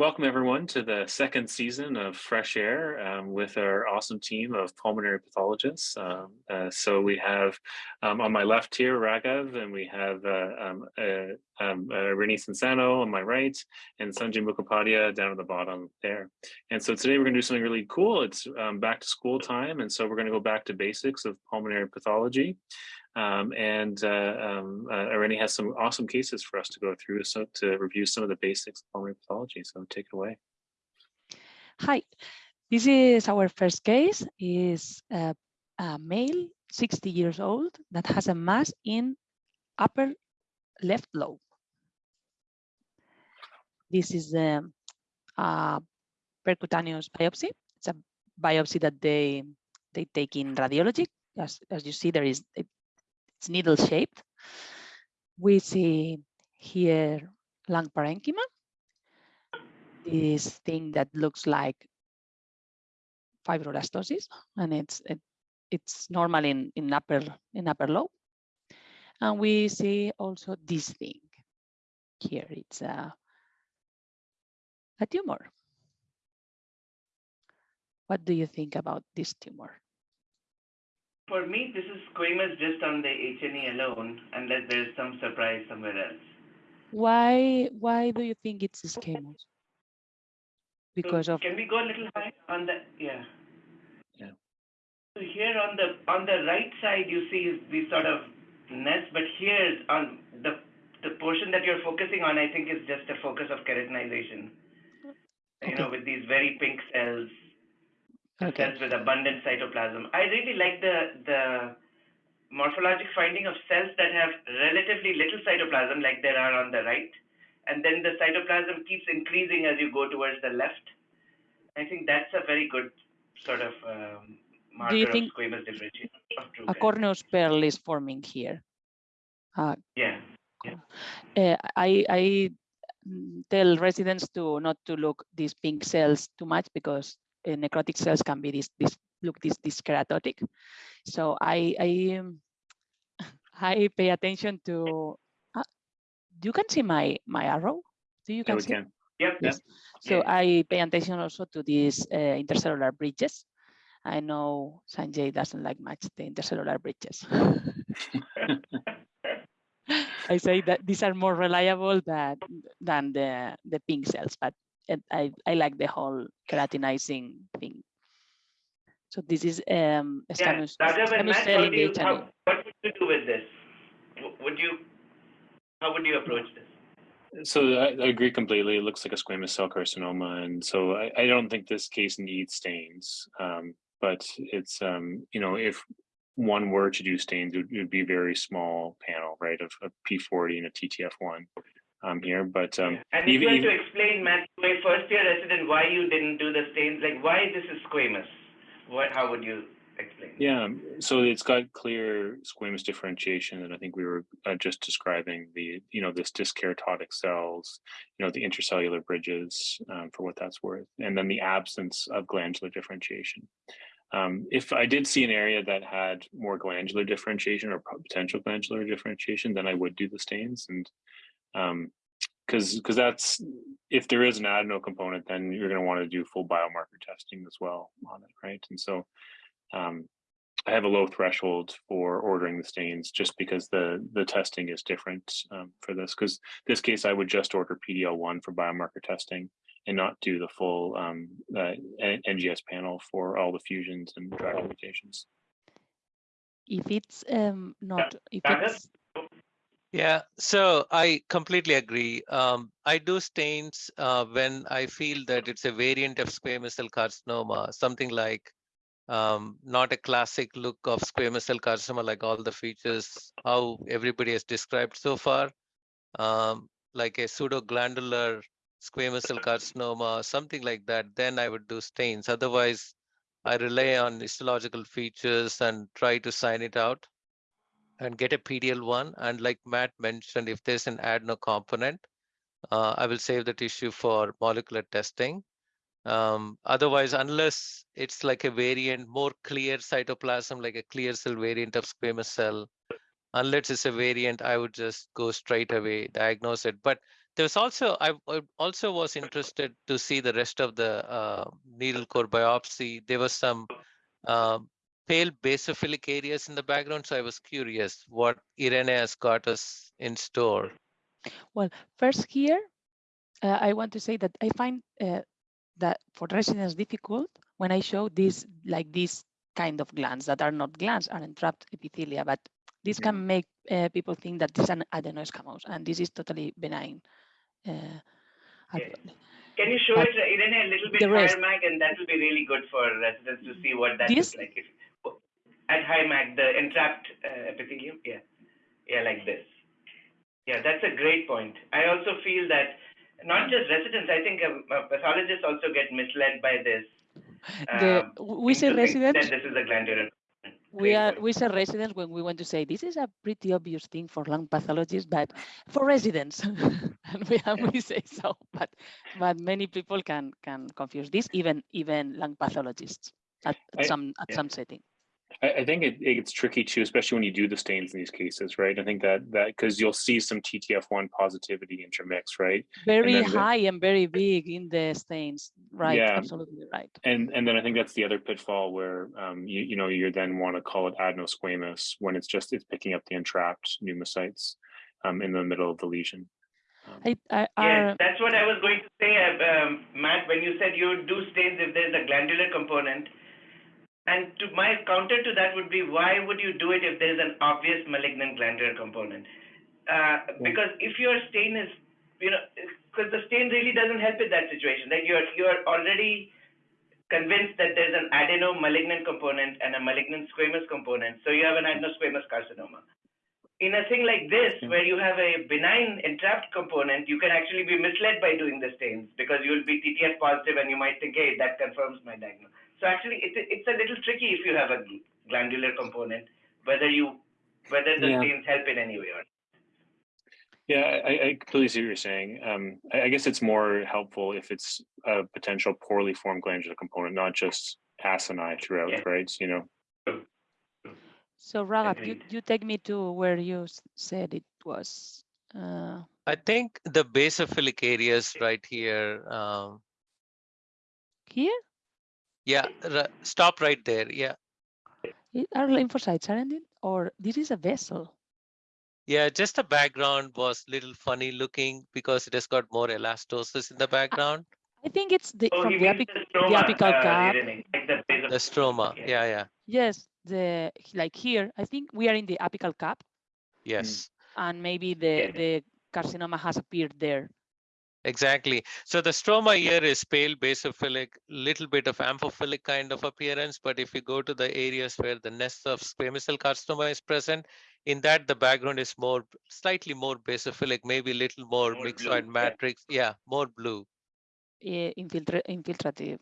Welcome everyone to the second season of Fresh Air um, with our awesome team of pulmonary pathologists. Um, uh, so we have um, on my left here Raghav, and we have uh, um, uh, um, uh, on my right, and Sanjay Mukhopadhyay down at the bottom there. And so today we're going to do something really cool. It's um, back to school time, and so we're going to go back to basics of pulmonary pathology. Um, and uh, um, uh, Irene has some awesome cases for us to go through so to review some of the basics of pulmonary pathology. So take it away. Hi, this is our first case. is a, a male, 60 years old, that has a mass in upper left lobe. This is um, a percutaneous biopsy. It's a biopsy that they they take in radiology. As, as you see, there is it's needle shaped. We see here lung parenchyma, this thing that looks like fibroelastosis, and it's it, it's normal in, in upper in upper lobe. And we see also this thing here. It's a, a tumor. What do you think about this tumor? For me, this is squamous just on the H&E alone, unless there's some surprise somewhere else. Why why do you think it's squamous? Because so of can we go a little high on the yeah. Yeah. So here on the on the right side you see these sort of nests, but here on the the portion that you're focusing on, I think is just a focus of keratinization. Okay. You know, with these very pink cells okay. cells with abundant cytoplasm. I really like the the morphologic finding of cells that have relatively little cytoplasm, like there are on the right, and then the cytoplasm keeps increasing as you go towards the left. I think that's a very good sort of um, marker Do you think of squamous differentiation. a corneous pearl is forming here? Uh, yeah. yeah. Uh, I I tell residents to not to look these pink cells too much because necrotic cells can be this this look this this keratotic. So I I um, I pay attention to. Uh, you can see my my arrow. Do you can yeah, see? Can. Yep. Yes. So yeah. I pay attention also to these uh, intercellular bridges. I know Sanjay doesn't like much the intercellular bridges. I say that these are more reliable than than the the pink cells, but I, I like the whole keratinizing thing. So this is um, squamous, yeah, squamous cell in the how, What would you do with this? Would you, how would you approach this? So I, I, agree completely. It looks like a squamous cell carcinoma, and so I, I don't think this case needs stains. Um, but it's um, you know if one were to do stains, it would, it would be a very small panel, right, of a P40 and a TTF1 um, here. But um, and if you had to explain, Matt, to a first year resident, why you didn't do the stains, like why this is squamous, what, how would you explain? Yeah, so it's got clear squamous differentiation, and I think we were uh, just describing the, you know, this dyskeratotic cells, you know, the intercellular bridges um, for what that's worth, and then the absence of glandular differentiation. Um, if I did see an area that had more glandular differentiation or potential glandular differentiation, then I would do the stains. And um, because because that's if there is an adeno component, then you're going to want to do full biomarker testing as well on it, right? And so um, I have a low threshold for ordering the stains just because the the testing is different um, for this. Because this case, I would just order PDL1 for biomarker testing and not do the full um, uh, NGS panel for all the fusions and driver mutations. If it's um, not, if it's yeah, so I completely agree. Um, I do stains uh, when I feel that it's a variant of squamous cell carcinoma, something like um, not a classic look of squamous cell carcinoma, like all the features, how everybody has described so far, um, like a pseudoglandular squamous cell carcinoma, something like that, then I would do stains. Otherwise, I rely on histological features and try to sign it out and get a PDL1. And like Matt mentioned, if there's an adeno component, uh, I will save the tissue for molecular testing. Um, otherwise, unless it's like a variant, more clear cytoplasm, like a clear cell variant of squamous cell, unless it's a variant, I would just go straight away, diagnose it. But There's also, I also was interested to see the rest of the uh, needle core biopsy. There was some um, pale basophilic areas in the background. So I was curious what Irene has got us in store. Well, First here, uh, I want to say that I find uh, that for residents difficult when I show this like this kind of glands that are not glands are entrapped epithelia, but this can make uh, people think that this is an adenoescamose and this is totally benign. Uh, Yeah. Can you show But it, Irene, a little bit the higher, rest- Mag, and that will be really good for residents to see what that This- looks like. At high Mag, the entrapped uh, epithelium, yeah, yeah, like this. Yeah, that's a great point. I also feel that not just residents, I think um, uh, pathologists also get misled by this. Um, we say residents, this is a glandular. we are point. we say residents when we want to say this is a pretty obvious thing for lung pathologists, but for residents, and we we say so, but but many people can can confuse this, even even lung pathologists at, at I- some at yeah. some setting. I, I think it, it gets tricky too, especially when you do the stains in these cases, right? I think that that because you'll see some TTF1 positivity intermix, right? Very then the- high and very big in the stains, right? Yeah. Absolutely right. And and then I think that's the other pitfall where um, you you know you then want to call it adenosquamous when it's just it's picking up the entrapped pneumocytes um, in the middle of the lesion. Um, I, I, Yes, that's what I was going to say, uh, um, Matt, when you said you do stains if there's a glandular component. And to my counter to that would be, why would you do it if there's an obvious malignant glandular component? Uh, because if your stain is, you know, because the stain really doesn't help in that situation. That you're you're already convinced that there's an adeno malignant component and a malignant squamous component, so you have an adenosquamous carcinoma in a thing like this, where you have a benign entrapped component, you can actually be misled by doing the stains because you'll be TTF positive and you might think, hey, that confirms my diagnosis. So actually, it, it's a little tricky if you have a glandular component, whether you whether the Yeah. stains help in any way or not. Yeah, I, I completely see what you're saying. Um, I, I guess it's more helpful if it's a potential poorly formed glandular component, not just acini throughout, Yeah. right? So, you know, so Raghav, you, you take me to where you said it was. Uh, I think the basophilic areas right here. Um, here yeah, r- stop right there. Yeah. It- are lymphocytes, aren't it? Or this is a vessel. Yeah, just the background was little funny looking because it has got more elastosis in the background. I think it's the Oh, from he the, means apic, the the apical uh, cap. The The stroma. Okay. Yeah, yeah. Yes, the like here. I think we are in the apical cap, Yes. and maybe the Yeah. the carcinoma has appeared there. Exactly. So the stroma here is pale basophilic, little bit of amphiphilic kind of appearance. But if you go to the areas where the nest of squamous cell carcinoma is present, in that the background is more, slightly more basophilic, maybe a little more More blue, myxoid yeah. matrix. Yeah, more blue. Yeah, infiltra- infiltrative.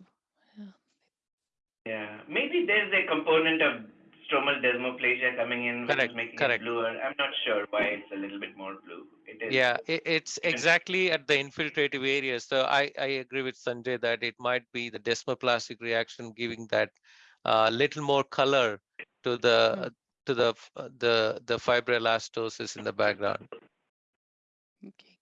Yeah, maybe there's a component of stromal desmoplasia coming in, which Correct, is making correct. it bluer. I'm not sure why it's a little bit more blue. It is. Yeah, i- it's exactly at the infiltrative area. So I, I agree with Sanjay that it might be the desmoplastic reaction giving that uh, little more color to the to the uh, the the fibroelastosis in the background. Okay.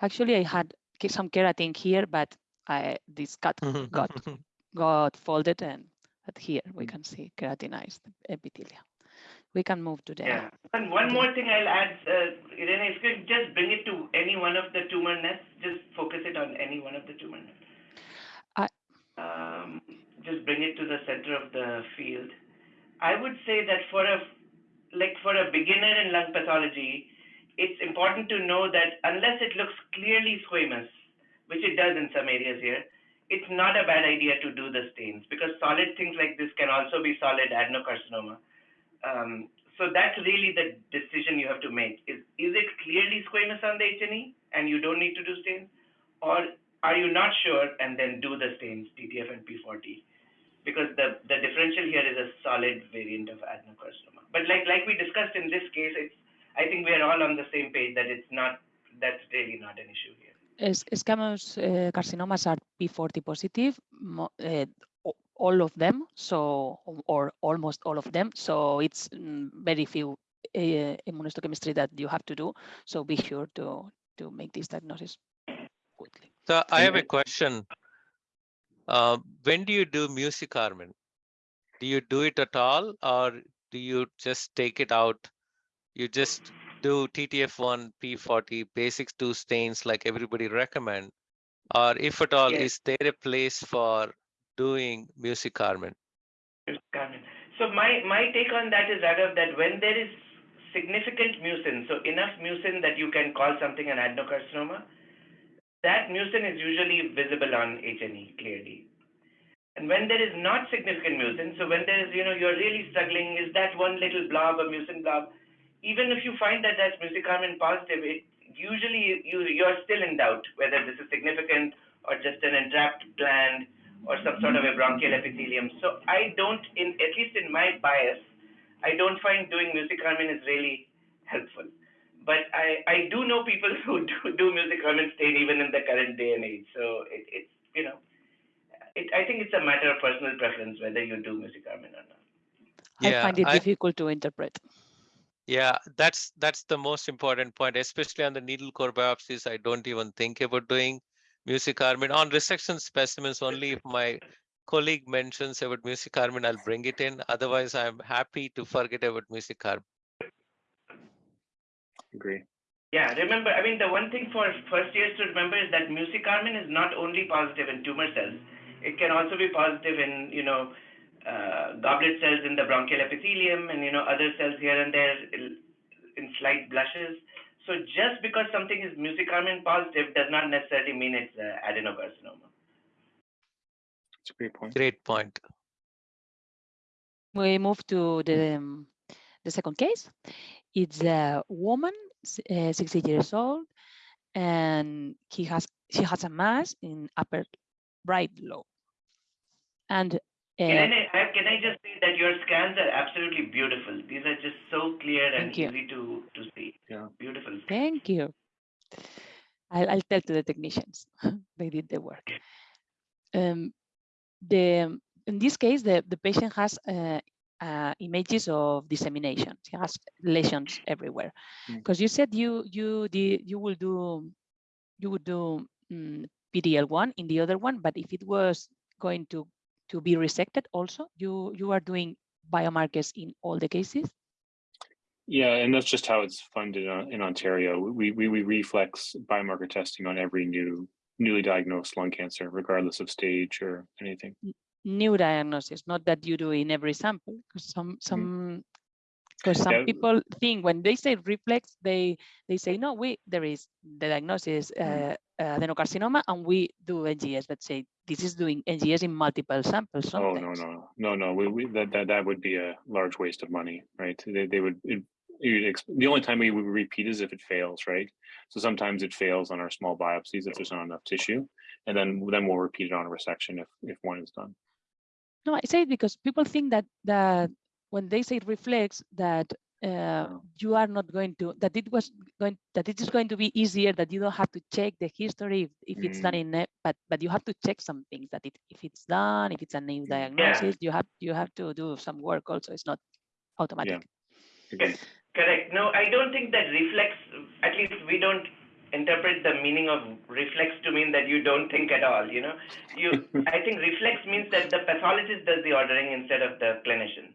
Actually, I had ke- some keratin here, but I this got got got folded and but here we can see keratinized epithelia. We can move to the Yeah. And one more thing I'll add, uh, Irene, if you could just bring it to any one of the tumor nests, just focus it on any one of the tumor nests. I- Um, just bring it to the center of the field. I would say that for a, like for a beginner in lung pathology, it's important to know that unless it looks clearly squamous, which it does in some areas here, it's not a bad idea to do the stains because solid things like this can also be solid adenocarcinoma. Um, so that's really the decision you have to make. Is is it clearly squamous on the H&E and you don't need to do stains, or are you not sure and then do the stains TTF and P40? Because the the differential here is a solid variant of adenocarcinoma. But like like we discussed in this case, it's I think we are all on the same page that it's not that's really not an issue here. Es- Squamous uh, carcinomas are P40 positive, mo- uh, all of them, so or almost all of them. So it's mm, very few uh, immunohistochemistry that you have to do. So be sure to to make this diagnosis quickly. So I have a question. Uh, when do you do mucicarmine? Do you do it at all or do you just take it out? You just do TTF1, P40, basic two stains like everybody recommend? Or if at all, Yes. is there a place for doing mucicarmine? Carmen. So my, my take on that is Raghav, that when there is significant mucin, so enough mucin that you can call something an adenocarcinoma, that mucin is usually visible on H&E clearly. And when there is not significant mucin, so when there is, you know, you're really struggling, is that one little blob, a mucin blob, even if you find that that's mucicarmine positive, it usually you, you're still in doubt whether this is significant or just an entrapped gland or some sort of a bronchial epithelium. So I don't, in at least in my bias, I don't find doing mucicarmine is really helpful. But I, I do know people who do, do mucicarmine stain even in the current day and age. So it, it's, you know, it, I think it's a matter of personal preference whether you do mucicarmine or not. I find it I- difficult to interpret. Yeah, that's that's the most important point, especially on the needle core biopsies. I don't even think about doing mucicarmine on resection specimens only if my colleague mentions about mucicarmine, I'll bring it in. Otherwise, I'm happy to forget about mucicarmine. Agree. Yeah, remember, I mean, the one thing for first years to remember is that mucicarmine is not only positive in tumor cells, it can also be positive in, you know, goblet cells in the bronchial epithelium and, you know, other cells here and there in in slight blushes. So just because something is mucicarmine positive does not necessarily mean it's uh, adenocarcinoma. It's a great point. Great point. We move to the, um, the second case. It's a woman, uh, 60 years old, and he has she has a mass in upper right lobe. And Can I, I- can I just say that your scans are absolutely beautiful. These are just so clear and you. easy to, to see. Yeah. Beautiful. Thank you. I'll, I'll tell to the technicians. they did the work. Um, the in this case, the, the patient has uh, uh, images of dissemination. He has lesions everywhere. Mm. Because you said you you did you will do you would do mm, PDL1 in the other one, but if it was going to to be resected also, you you are doing biomarkers in all the cases. Yeah, and that's just how it's funded uh, in Ontario. We, we, we reflex biomarker testing on every new newly diagnosed lung cancer, regardless of stage or anything. new diagnosis, not that you do in every sample, because some some because some Yeah. people think when they say reflex, they they say no, we there is the diagnosis uh, uh, adenocarcinoma, and we do NGS. Let's say this is doing NGS in multiple samples. Oh, no, no, no, no, we, we, that, that, that would be a large waste of money, right? They, they would, it, the only time we would repeat is if it fails, right? So sometimes it fails on our small biopsies if there's not enough tissue. And then, then we'll repeat it on a resection if, if one is done. No, I say it because people think that that when they say reflex, that uh, Oh. you are not going to that it was going that it is going to be easier that you don't have to check the history if, if it's done Mm. in it, but but you have to check some things that it, if it's done, if it's a new Yeah. diagnosis, you have you have to do some work also. It's not automatic. Agree. Correct. No, I don't think that reflex, at least we don't interpret the meaning of reflex to mean that you don't think at all, you know? You, I think reflex means that the pathologist does the ordering instead of the clinician.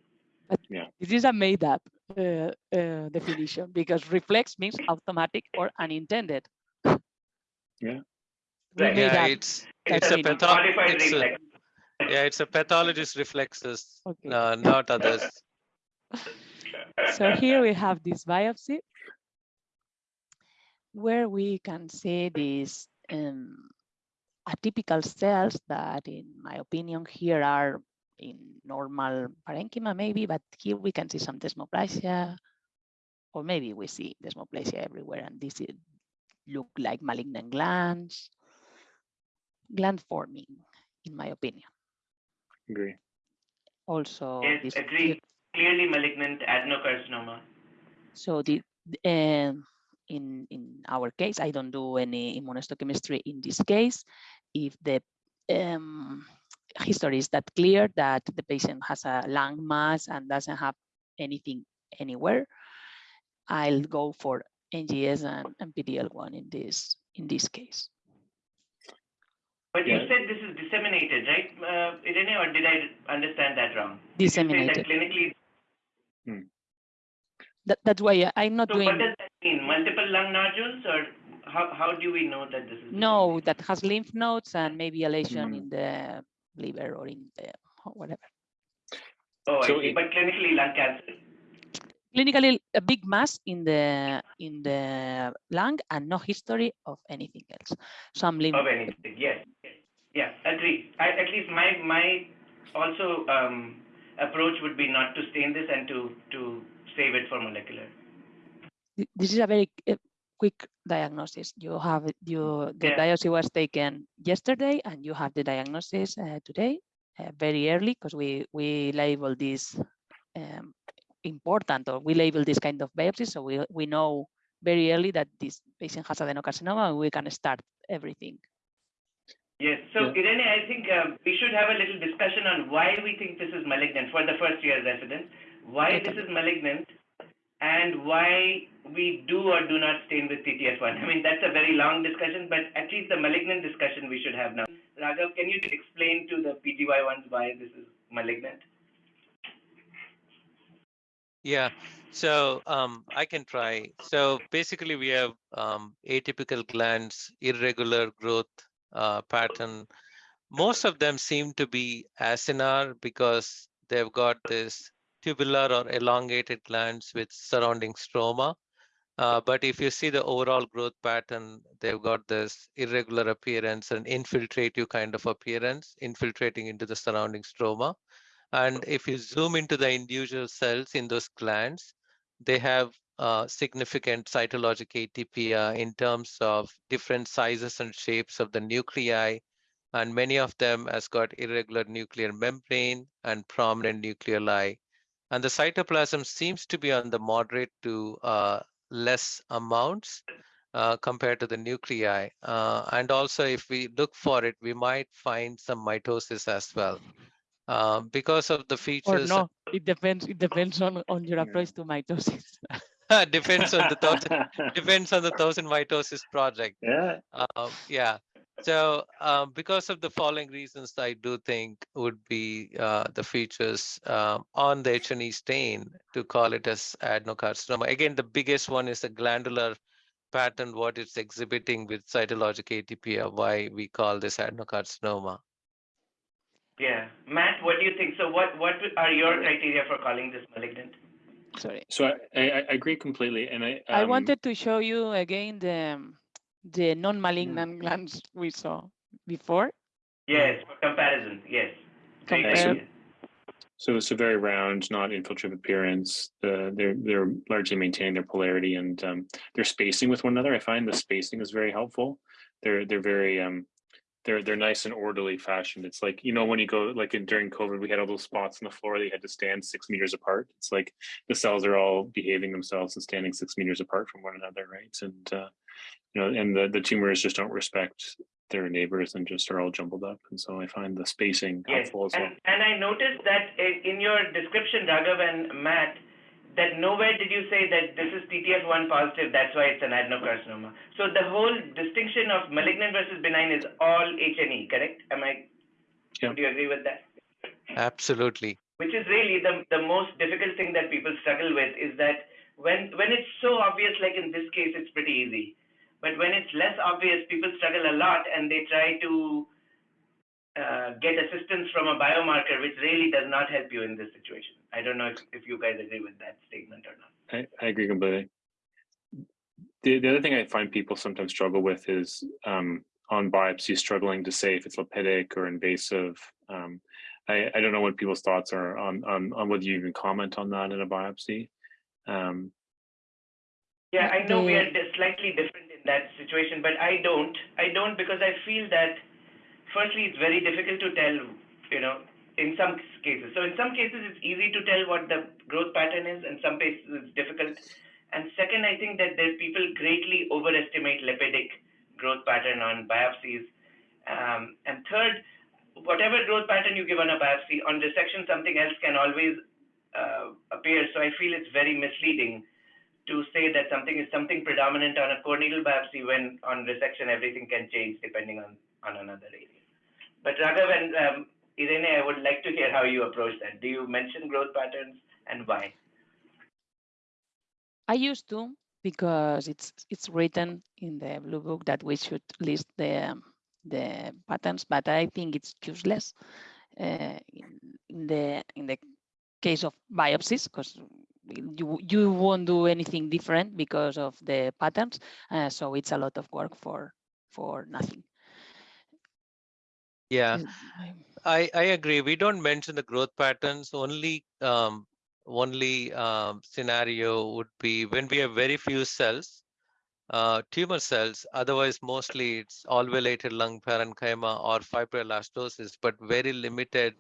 This is a made up uh, uh, definition because reflex means automatic or unintended. Yeah. We Right. made Yeah, it's it's a meaning. it's a- yeah, it's a pathologist reflexes, Okay. uh, not others. So here we have this biopsy where we can see these um, atypical cells that, in my opinion, here are in normal parenchyma maybe, but here we can see some desmoplasia, or maybe we see desmoplasia everywhere, and this is, look like malignant glands, gland forming, in my opinion. Agree. Also, Yes, this agree. Clearly malignant adenocarcinoma. So the um, in in our case, I don't do any immunohistochemistry in this case. If the um, history is that clear that the patient has a lung mass and doesn't have anything anywhere, I'll go for NGS and, and PDL1 in this in this case. But you said this is disseminated, right, uh, Irene, or did I understand that wrong? Did you say Disseminated. that clinically. That, that's why I- I'm not So what doing does that mean? Multiple lung nodules, or how how do we know that this is? no that has lymph nodes and maybe a lesion Mm. in the liver or in the or whatever. Oh, I So it- But clinically, lung cancer. Clinically, a big mass in the in the lung and no history of anything else. Some lymph of anything. Yes, yes. yeah, agree. I, at least my my also um, approach would be not to stain this and to to save it for molecular. this is a very uh, quick diagnosis. You have you the Yeah. biopsy was taken yesterday, and you have the diagnosis uh, today, uh, very early, because we we label this um, important, or we label this kind of biopsy, so we we know very early that this patient has adenocarcinoma, and we can start everything. Yes. So Yeah. Irene, I think um, we should have a little discussion on why we think this is malignant for the first year resident, why this is malignant, and why we do or do not stain with TTF1. I mean, that's a very long discussion, but at least the malignant discussion we should have now. Raghav, can you explain to the PGY ones why this is malignant? Yeah, so um, I can try. So basically, we have um, atypical glands, irregular growth uh, pattern. Most of them seem to be acinar because they've got this tubular or elongated glands with surrounding stroma. Uh, but if you see the overall growth pattern, they've got this irregular appearance and infiltrative kind of appearance, infiltrating into the surrounding stroma. And if you zoom into the individual cells in those glands, they have uh, significant cytologic atypia in terms of different sizes and shapes of the nuclei. And many of them has got irregular nuclear membrane and prominent nucleoli. And the cytoplasm seems to be on the moderate to uh, less amounts uh, compared to the nuclei. Uh, and also, if we look for it, we might find some mitosis as well. Uh, because of the features. Or features, no, it depends. It depends on on your approach to mitosis. depends on the thousand, depends on the thousand mitosis project. yeah. Um, yeah. So um, because of the following reasons, I do think would be uh, the features um, on the H&E stain to call it as adenocarcinoma. Again, the biggest one is the glandular pattern, what it's exhibiting with cytologic atypia, why we call this adenocarcinoma. Yeah, Matt, what do you think? So, what what are your criteria for calling this malignant? Sorry. So I, I, I agree completely, and I I um, wanted to show you again the the non-malignant glands we saw before. Yes, for comparison. Yes. Great Compare- idea. So it's a very round, not infiltrative appearance. Uh, they're they're largely maintaining their polarity and um, their spacing with one another. I find the spacing is very helpful. They're they're very um, they're they're nice and orderly fashioned. It's like you know when you go like in, during COVID, we had all those spots on the floor that you had to stand six meters apart. It's like the cells are all behaving themselves and standing six meters apart from one another, right? And uh, you know, and the the tumors just don't respect their neighbors and just are all jumbled up. And so I find the spacing Yes, helpful as well. and, and I noticed that in your description, Raghav and Matt, that nowhere did you say that this is TTF1 positive, that's why it's an adenocarcinoma. So the whole distinction of malignant versus benign is all H&E, correct? Am I, Yeah. do you agree with that? Absolutely. Which is really the, the most difficult thing that people struggle with is that when, when it's so obvious, like in this case, it's pretty easy. But when it's less obvious, people struggle a lot and they try to uh, get assistance from a biomarker, which really does not help you in this situation. I don't know if, if you guys agree with that statement or not. I, I agree completely. The, the other thing I find people sometimes struggle with is um, on biopsy, struggling to say if it's lipidic or invasive. Um, I, I don't know what people's thoughts are on, on, on whether you even comment on that in a biopsy. Um, Yeah, I know we The- are slightly different in that situation, but I don't. I don't because I feel that, firstly, it's very difficult to tell, you know, in some cases. So in some cases, it's easy to tell what the growth pattern is, and some cases it's difficult. And second, I think that there people greatly overestimate lipidic growth pattern on biopsies. Um, and third, whatever growth pattern you give on a biopsy, on dissection, something else can always uh, appear. So I feel it's very misleading to say that something is something predominant on a core needle biopsy when on resection everything can change depending on, on another area. But Raghav and um, Irene, I would like to hear how you approach that. Do you mention growth patterns and why? I used to because it's it's written in the blue book that we should list the um, the patterns, but I think it's useless uh, in, in the in the case of biopsies because you you won't do anything different because of the patterns. Uh, so it's a lot of work for for nothing. Yeah, Is- I, I agree. We don't mention the growth patterns. Only um, only um, scenario would be when we have very few cells, uh, tumor cells. Otherwise, mostly it's alveolated lung parenchyma or fibroelastosis, but very limited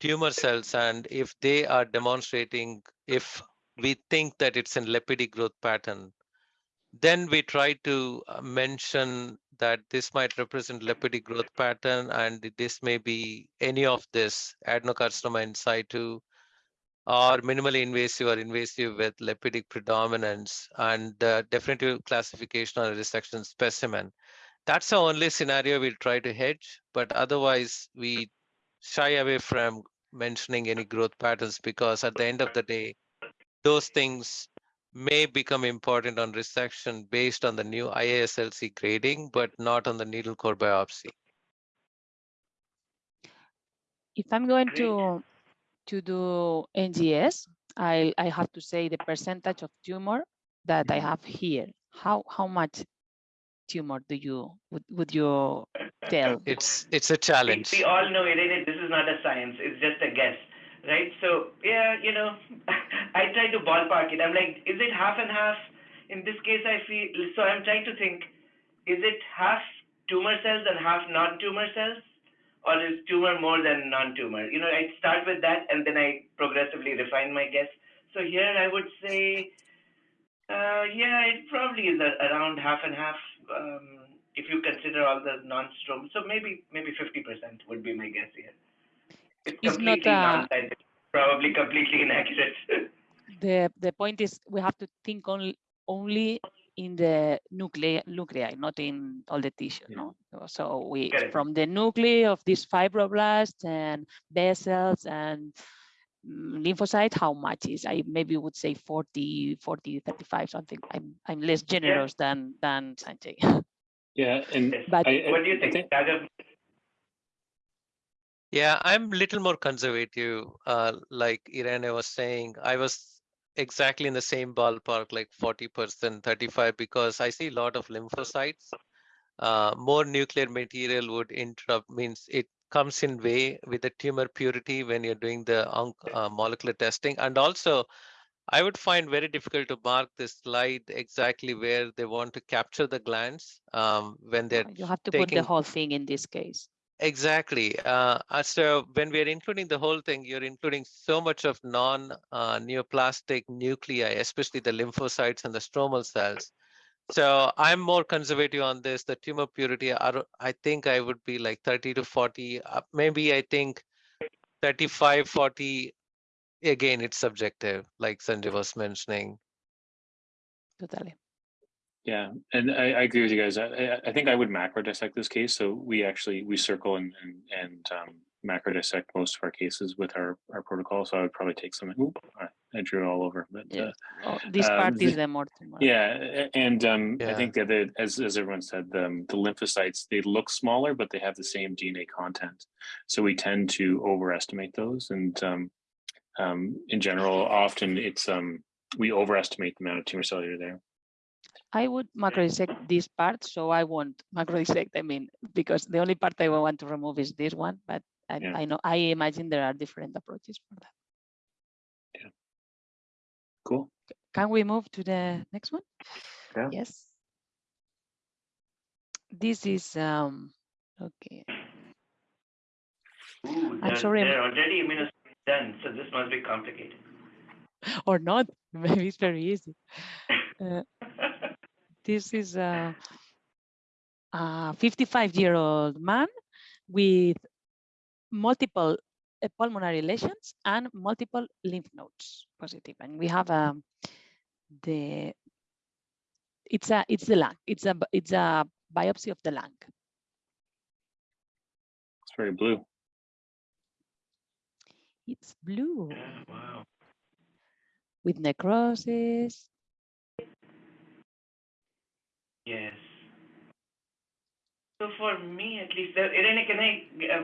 tumor cells. And if they are demonstrating, if we think that it's a lipidic growth pattern, then we try to uh, mention that this might represent lipidic growth pattern and this may be any of this adenocarcinoma in situ or minimally invasive or invasive with lipidic predominance and uh, definitive classification on a resection specimen. That's the only scenario we'll try to hedge, but otherwise we shy away from mentioning any growth patterns because at the end of the day, those things may become important on resection based on the new IASLC grading, but not on the needle core biopsy. if I'm going to to do NGS, I I have to say the percentage of tumor that I have here. How how much tumor do you would, would you tell? It's it's a challenge. we all know, Irene, this is not a science. It's just a guess, right? So yeah, you know, I try to ballpark it. I'm like, is it half and half? In this case, I feel so. I'm trying to think: is it half tumor cells and half non-tumor cells, or is tumor more than non-tumor? You know, I start with that, and then I progressively refine my guess. So here, I would say, uh, yeah, it probably is a, around half and half. Um, if you consider all the non-strom, so maybe maybe 50% would be my guess here. It's It's not completely a- non-scientific, probably completely inaccurate. The the point is we have to think only only in the nuclei nuclei, not in all the tissue. Yeah. No, so we Correct. from the nuclei of these fibroblasts and vessels and mm, lymphocyte, how much is I maybe would say 40, 40, 35, something. I'm I'm less generous than than Sanjay. Yeah, and But- I, I- what do you I think, Raghav? Yeah, I'm a little more conservative. Uh, like Irene was saying, I was exactly in the same ballpark, like 40%, 35, because I see a lot of lymphocytes. Uh, more nuclear material would interrupt, means it comes in way with the tumor purity when you're doing the uh, molecular testing. And also, I would find very difficult to mark this slide exactly where they want to capture the glands um, when they're you have to put the whole thing in this case. Exactly. Uh, uh, so when we are including the whole thing, you're including so much of non-neoplastic nuclei, especially the lymphocytes and the stromal cells. So I'm more conservative on this. The tumor purity, I, I think I would be like 30 to 40. uh, Maybe I think 35, 40. Again, it's subjective, like Sanjay was mentioning. Totally. Yeah, and I, I agree with you guys. I, I- I think I would macro dissect this case. So we actually we circle and and, and um, macro dissect most of our cases with our our protocol. So I would probably take some. Oop, I, I drew it all over, but Yeah. uh, Oh, this Um, part is the- the more yeah, and um, I think that the, as as everyone said, the the lymphocytes they look smaller, but they have the same DNA content. So we tend to overestimate those, and um, um, in general, often it's um, we overestimate the amount of tumor cellular there. I would macro dissect this part, so I won't macro dissect. I mean, because the only part I want to remove is this one, but I, Yeah. I know I imagine there are different approaches for that. Cool. Can we move to the next one? Yeah. Yes. This is um okay. Ooh, I'm they're, sorry, I'm- they're already immunosuppressed done, so this must be complicated. Or not. Maybe it's very easy. Uh, this is a, a 55 year old man with multiple uh, pulmonary lesions and multiple lymph nodes positive. And we have a the it's a it's the lung. It's a b- it's a biopsy of the lung. It's very blue. It's blue Yeah, wow. with necrosis. Yes. So for me, at least, uh, Irene, can I uh,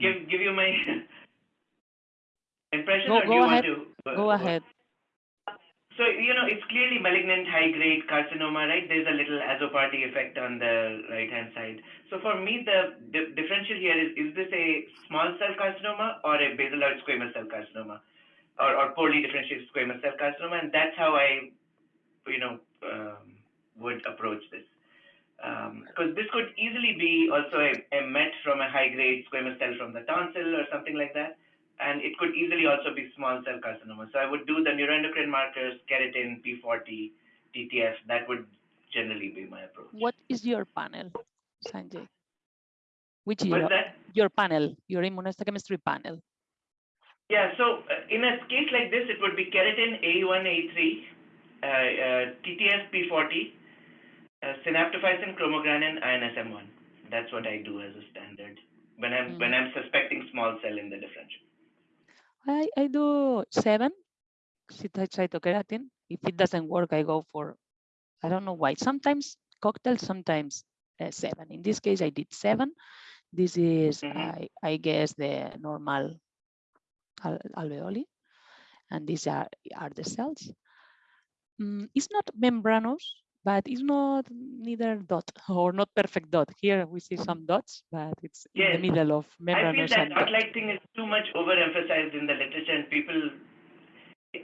give give you my impression, Go- or do you ahead. want to? uh, Go ahead. So you know, it's clearly malignant high-grade carcinoma, right? There's a little Azzopardi effect on the right-hand side. So for me, the, the differential here is: is this a small cell carcinoma or a basaloid squamous cell carcinoma, or, or poorly differentiated squamous cell carcinoma? And that's how I, you know, um, would approach this. Because this could easily be also a, a met from a high-grade squamous cell from the tonsil or something like that and it could easily also be small cell carcinoma. So I would do the neuroendocrine markers, keratin, P40, TTF. That would generally be my approach. What is your panel, Sanjay? Which is your, that? your panel, your immunohistochemistry panel? Yeah, so uh, in a case like this, it would be keratin A1, A3, uh, uh, TTF, P40, uh, synaptophysin, chromogranin, INSM1. That's what I do as a standard when I'm when I'm suspecting small cell in the differential. I, I do seven cyto- cytokeratin. If it doesn't work, I go for, I don't know why. Sometimes cocktail, sometimes uh, seven. In this case, I did seven. This is, Mhm. I, I guess, the normal alveoli. And these are, are the cells. Mm, it's not membranous, but it's not neither dot or not perfect dot. Here we see some dots, but it's in the middle of I feel that dot. thing is too much overemphasized in the literature, and people.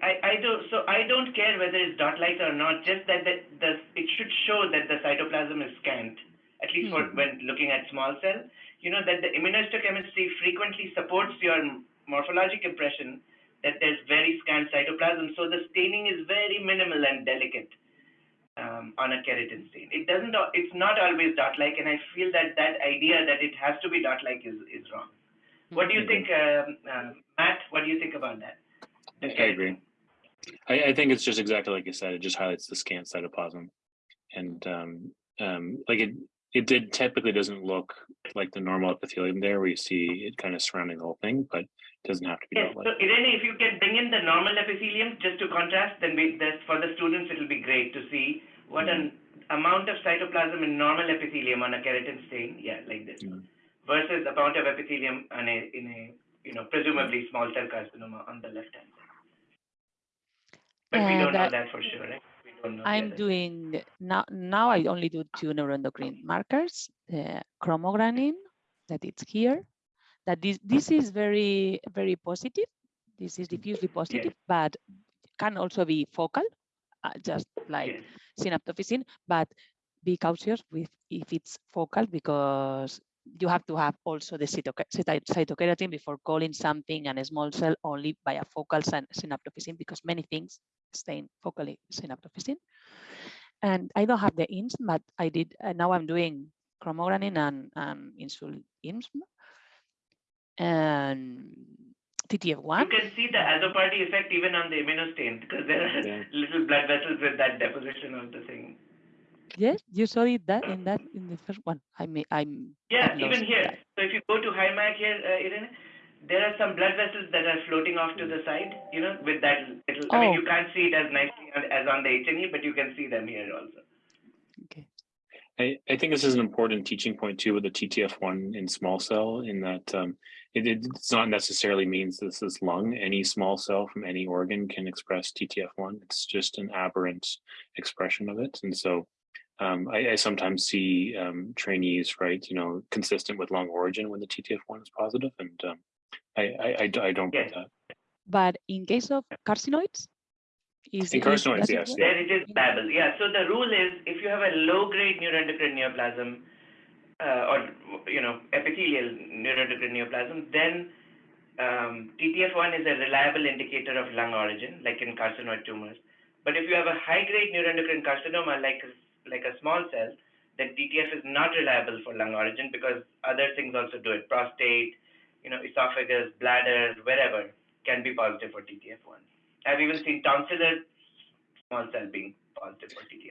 I, I don't so I don't care whether it's dot-like or not. Just that the, the it should show that the cytoplasm is scant, at least for Mhm. when looking at small cell. You know that the immunohistochemistry frequently supports your morphologic impression that there's very scant cytoplasm. So the staining is very minimal and delicate um, on a keratin stain. It doesn't. It's not always dot-like, and I feel that that idea that it has to be dot-like is is wrong. What do you Mhm. think, um, uh, Matt? What do you think about that? I, I agree. I, I think it's just exactly like you said. It just highlights the scant cytoplasm, and um, um, like it, it did typically doesn't look like the normal epithelium there, where you see it kind of surrounding the whole thing, but it doesn't have to be Yes. that So. Irene, if you can bring in the normal epithelium just to contrast, then we, that for the students it will be great to see what an amount of cytoplasm in normal epithelium on a keratin stain. Yeah, like this. Mm. Versus the amount of epithelium on a in a you know presumably small cell carcinoma on the left hand side. But we don't And know that for sure, right? We don't know. I'm doing now. Now I only do two neuroendocrine markers: the chromogranin that it's here. That this this is very very positive. This is diffusely positive, but can also be focal, uh, just like Yes. synaptophysin. But be cautious with if it's focal because you have to have also the cytoke- cytokeratin before calling something and a small cell only by a focal syn- synaptophysin because many things stain focally synaptophysin. And I don't have the INSM, but I did, now I'm doing chromogranin and, and insul INSM. And You TTF1, You can see the Azzopardi effect even on the immunostain because there are Yeah. little blood vessels with that deposition of the thing. yes, you saw it that in that in the first one. I mean, I'm Yeah, even here. that. So if you go to high Mag here, uh, Irene, there are some blood vessels that are floating off to the side, you know, with that little, Oh. I mean, Oh. you can't see it as nicely as as on the H&E, but you can see them here also. Okay. I, I think this is an important teaching point too with the TTF1 in small cell in that um, it, it's not necessarily means this is lung. Any small cell from any organ can express TTF1. It's just an aberrant expression of it. And so um, I, I sometimes see um, trainees, right, you know, consistent with lung origin when the TTF1 is positive, And um, I don't get that. But in case of carcinoids, is In carcinoids, yes, work? yeah. There it is Babel. Yeah, so the rule is if you have a low-grade neuroendocrine neoplasm, uh, or, you know, epithelial neuroendocrine neoplasm, then um, TTF1 is a reliable indicator of lung origin, like in carcinoid tumors. But if you have a high-grade neuroendocrine carcinoma, like like a small cell, then TTF is not reliable for lung origin because other things also do it. Prostate, you know, esophagus, bladder, wherever can be positive for TTF1. I've even seen tonsillar small cell being positive for TTF1.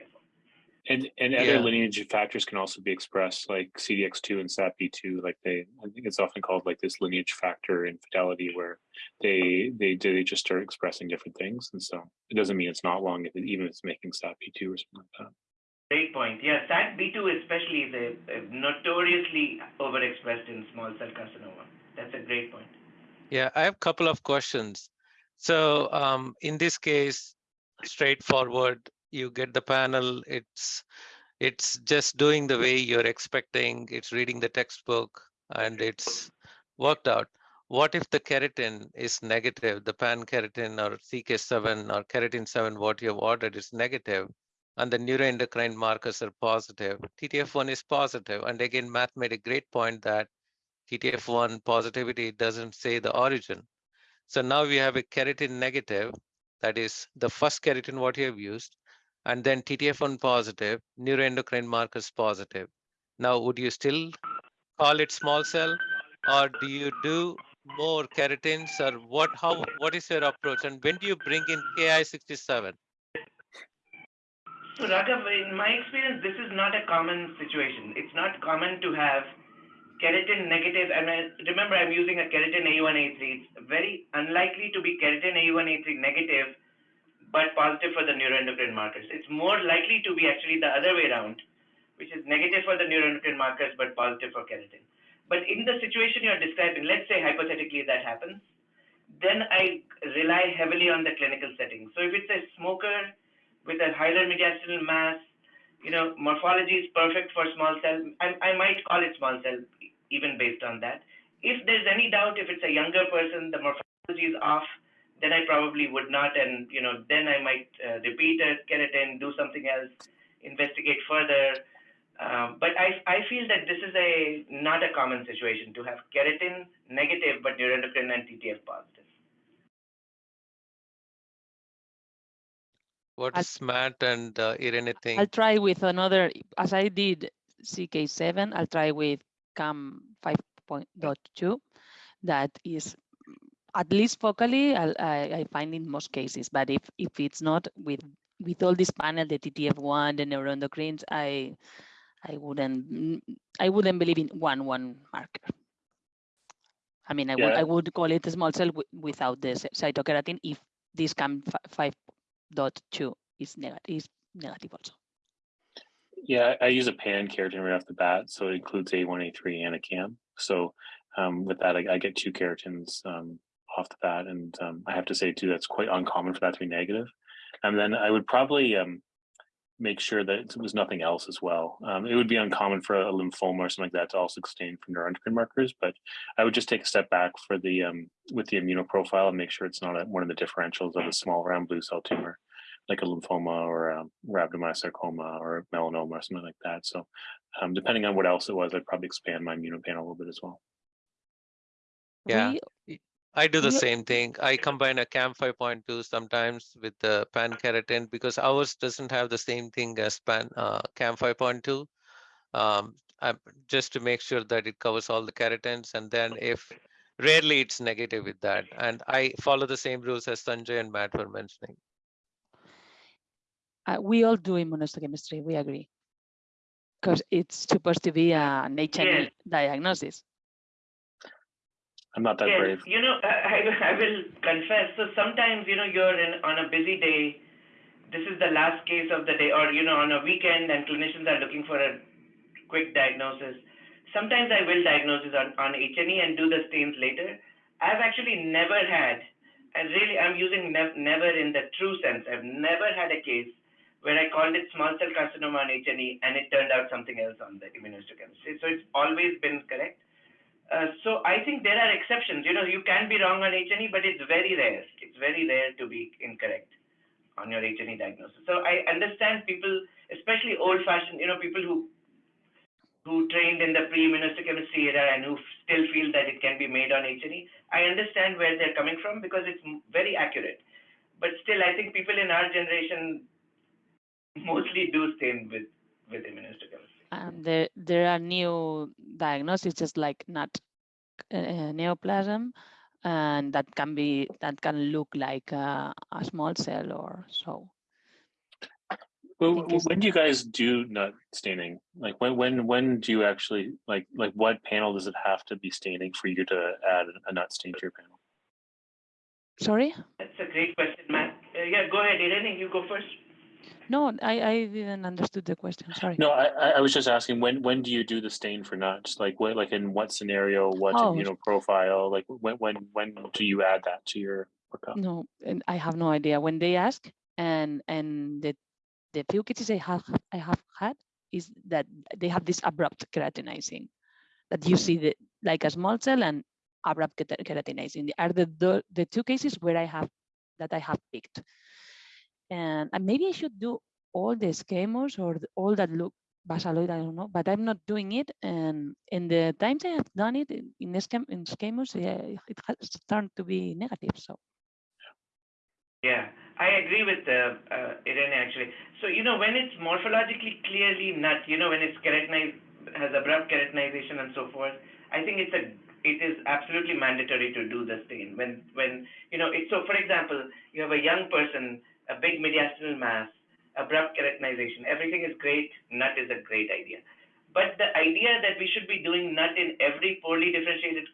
And and other Yeah. lineage factors can also be expressed like CDX2 and SATB2. Like they, I think it's often called like this lineage factor infidelity, where they they they just start expressing different things, and so it doesn't mean it's not long if it, even if it's making SATB2 or something like that. Great point. Yeah, SAT-B2 especially is a, a notoriously overexpressed in small cell carcinoma. That's a great point. Yeah, I have a couple of questions. So um, in this case, straightforward, you get the panel, it's it's just doing the way you're expecting, it's reading the textbook and it's worked out. What if the keratin is negative, the pan keratin or CK7 or keratin 7, what you have ordered is negative, and the neuroendocrine markers are positive, TTF1 is positive, and again, Matt made a great point that TTF1 positivity doesn't say the origin. So now we have a keratin negative, that is the first keratin what you have used, and then TTF1 positive, neuroendocrine markers positive. Now, would you still call it small cell, or do you do more keratins, or what? How? What is your approach, and when do you bring in Ki67? So Raghav, in my experience, this is not a common situation. It's not common to have keratin negative, and I, remember I'm using a keratin A1A3. It's very unlikely to be keratin A1A3 negative, but positive for the neuroendocrine markers. It's more likely to be actually the other way around, which is negative for the neuroendocrine markers, but positive for keratin. But in the situation you're describing, let's say hypothetically that happens, then I rely heavily on the clinical setting. So if it's a smoker with a hilar mediastinal mass, you know, morphology is perfect for small cell. I, I might call it small cell even based on that. If there's any doubt, if it's a younger person, the morphology is off, then I probably would not, and you know, then I might uh, repeat a keratin, do something else, investigate further. Um, but I, I feel that this is a not a common situation to have keratin negative but neuroendocrine and TTF positive. What's Matt and uh, Irene I'll try with another, as I did CK7, I'll try with CAM 5.2. That is at least focally, I, I find in most cases, but if, if it's not with, with all this panel, the TTF1, the neuroendocrines, I, I wouldn't, I wouldn't believe in one, one marker. I mean, I would, I would call it a small cell without the cytokeratin if this CAM 5.2 is negative, is negative also. Yeah, I I use a pan keratin right off the bat, so it includes A1, A3, and a CAM. So um, with that, I, I get two keratins um, off the bat, and um, I have to say too that's quite uncommon for that to be negative. And then I would probably um, make sure that it was nothing else as well. Um, it would be uncommon for a lymphoma or something like that to also stain for neuroendocrine markers, but I would just take a step back for the um, with the immunoprofile and make sure it's not a, one of the differentials of a small round blue cell tumor like a lymphoma or a rhabdomyosarcoma or melanoma or something like that. So um, depending on what else it was, I'd probably expand my immunopanel a little bit as well. Yeah. We- I do the we- same thing. I combine a CAM 5.2 sometimes with the pan keratin because ours doesn't have the same thing as pan uh, CAM 5.2. Um, just to make sure that it covers all the keratins, and then if rarely it's negative with that, and I follow the same rules as Sanjay and Matt were mentioning. Uh, we all do immunohistochemistry, we agree. Because it's supposed to be an H&E diagnosis. I'm not that yes, brave. you know, I, I will confess. So sometimes, you know, you're in, on a busy day. This is the last case of the day, or you know, on a weekend, and clinicians are looking for a quick diagnosis. Sometimes I will diagnose on on H&E and do the stains later. I've actually never had, and really, I'm using nev- never in the true sense. I've never had a case where I called it small cell carcinoma on H&E and it turned out something else on the immunohistochemistry. So it's always been correct. Uh, so I think there are exceptions. You know, you can be wrong on H&E, but it's very rare. It's very rare to be incorrect on your H&E diagnosis. So I understand people, especially old-fashioned, you know, people who who trained in the pre-immunohistochemistry era and who still feel that it can be made on H&E. I understand where they're coming from because it's very accurate. But still, I think people in our generation mostly do stain with with immunohistochemistry. And there, there are new diagnoses, just like not uh, neoplasm, and that can be, that can look like a, a small cell or so. Well, think w- is- when do you guys do nut staining? Like when when when do you actually like like what panel does it have to be staining for you to add a nut stain to your panel? Sorry? That's a great question, Matt. Uh, yeah, go ahead, Irene. You go first. No, I, I didn't understood the question. Sorry. No, I I- was just asking when when do you do the stain for nuts? Like what like in what scenario? What Oh. you know profile? Like when when when do you add that to your workup? No, and I have no idea. When they ask, and and the the few cases I have I have had is that they have this abrupt keratinizing, that you see the like a small cell and abrupt keratinizing. Are the, the the two cases where I have that I have picked, and, and maybe I should do all the schemos or the- all that look basaloid. I don't know, but I'm not doing it. And in the times I have done it in in, schem, in schemos, yeah, it has turned to be negative. So. Yeah, I agree with uh, uh, Irene actually. So you know when it's morphologically clearly nut, you know when it's keratinized, has abrupt keratinization and so forth. I think it's a it is absolutely mandatory to do the stain when when you know it. So for example, you have a young person, a big mediastinal mass, abrupt keratinization. Everything is great. Nut is a great idea. But the idea that we should be doing nut in every poorly differentiated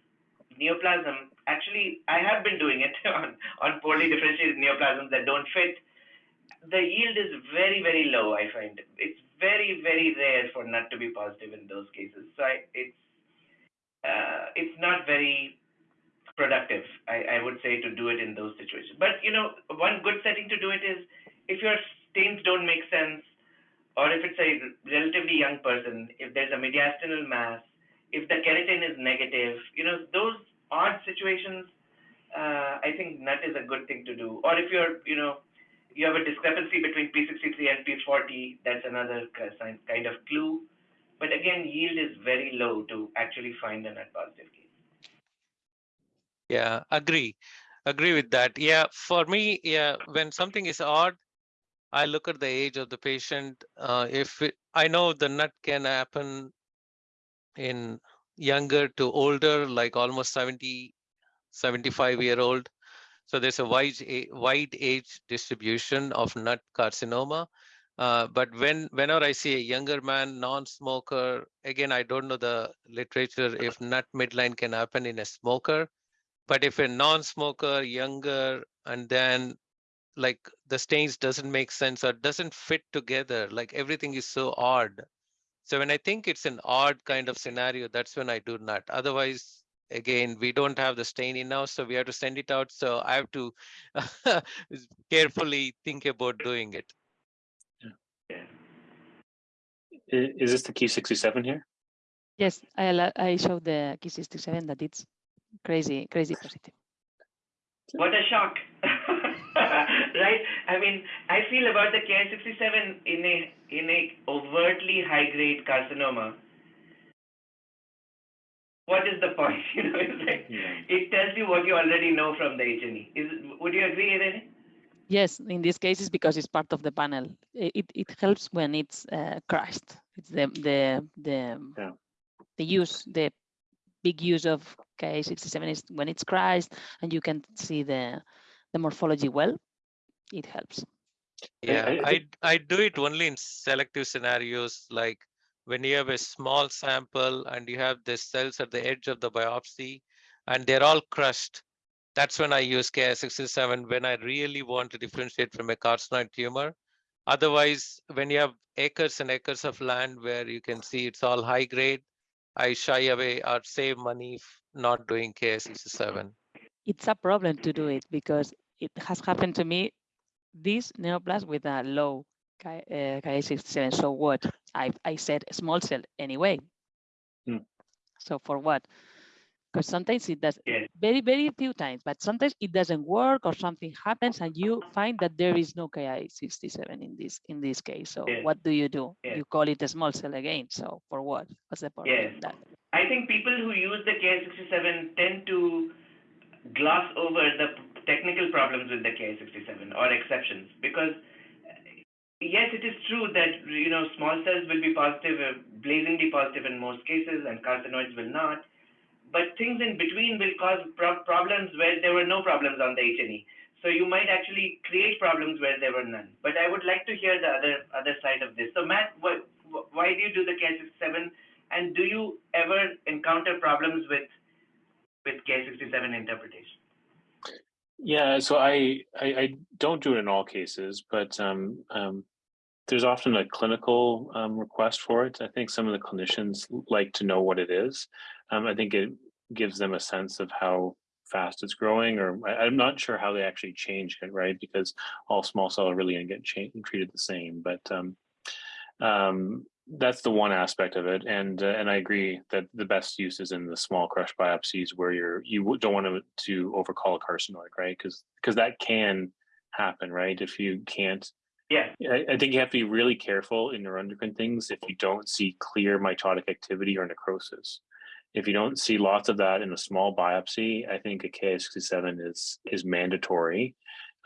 neoplasm, actually, I have been doing it on, on poorly differentiated neoplasms that don't fit. The yield is very, very low, I find. It's very, very rare for nut to be positive in those cases. So I, it's, uh, it's not very productive, I, I would say, to do it in those situations. But, you know, one good setting to do it is if your stains don't make sense, or if it's a relatively young person, if there's a mediastinal mass, if the keratin is negative, you know, those odd situations, uh, I think nut is a good thing to do. Or if you're, you know, you have a discrepancy between P63 and P40, that's another kind of clue. But again, yield is very low to actually find a nut positive case. Yeah, agree. Agree with that. Yeah, for me, yeah, when something is odd, I look at the age of the patient. Uh, if it, I know the nut can happen in younger to older, like almost 70, 75 year old. So there's a wide, wide age distribution of nut carcinoma. Uh, but when whenever I see a younger man, non-smoker, again, I don't know the literature if nut midline can happen in a smoker. But if a non-smoker, younger, and then like the stains doesn't make sense or doesn't fit together, like everything is so odd. So when I think it's an odd kind of scenario, that's when I do not. Otherwise, again, we don't have the stain in now, so we have to send it out. So I have to carefully think about doing it. Yeah. Is this the Ki67 here? Yes, I I showed the Ki67 that it's crazy, crazy positive. What a shock. right? I mean, I feel about the Ki67 in a in a overtly high grade carcinoma. What is the point? You know, it's like Yeah. it tells you what you already know from the H&E. Is would you agree, Irene? Yes, in this case, it's because it's part of the panel. It, it helps when it's uh, crushed. It's the the the Yeah. the use the big use of Ki67 is when it's crushed and you can see the the morphology well. It helps. Yeah, I I, I do it only in selective scenarios, like when you have a small sample and you have the cells at the edge of the biopsy and they're all crushed. That's when I use Ki67 when I really want to differentiate from a carcinoid tumor. Otherwise, when you have acres and acres of land where you can see it's all high grade, I shy away or save money f- not doing Ki67. It's a problem to do it because it has happened to me. This neoplasm with a low Ki uh, Ki67. So what? I I said small cell anyway. Hmm. So for what? Because sometimes it does very very few times, but sometimes it doesn't work or something happens and you find that there is no Ki67 in this in this case. So what do you do? You call it a small cell again. So for what? What's the point Yes. that? I think people who use the Ki67 tend to gloss over the technical problems with the Ki67 or exceptions because yes, it is true that you know small cells will be positive, uh, blazingly positive in most cases, and carcinoids will not. But things in between will cause pro- problems where there were no problems on the H&E. So you might actually create problems where there were none. But I would like to hear the other other side of this. So Matt, why, why do you do the Ki67? And do you ever encounter problems with with Ki67 interpretation? Yeah, so I, I I don't do it in all cases, but um, um, there's often a clinical um, request for it. I think some of the clinicians like to know what it is. Um, I think it gives them a sense of how fast it's growing, or I, am not sure how they actually change it, right? Because all small cell are really going to get treated the same. But um, um, that's the one aspect of it, and uh, and I agree that the best use is in the small crush biopsies where you're you don't want to to overcall a carcinoid, right? Because because that can happen, right? If you can't Yeah. I, I think you have to be really careful in neuroendocrine things if you don't see clear mitotic activity or necrosis. If you don't see lots of that in a small biopsy, I think a Ki67 is is mandatory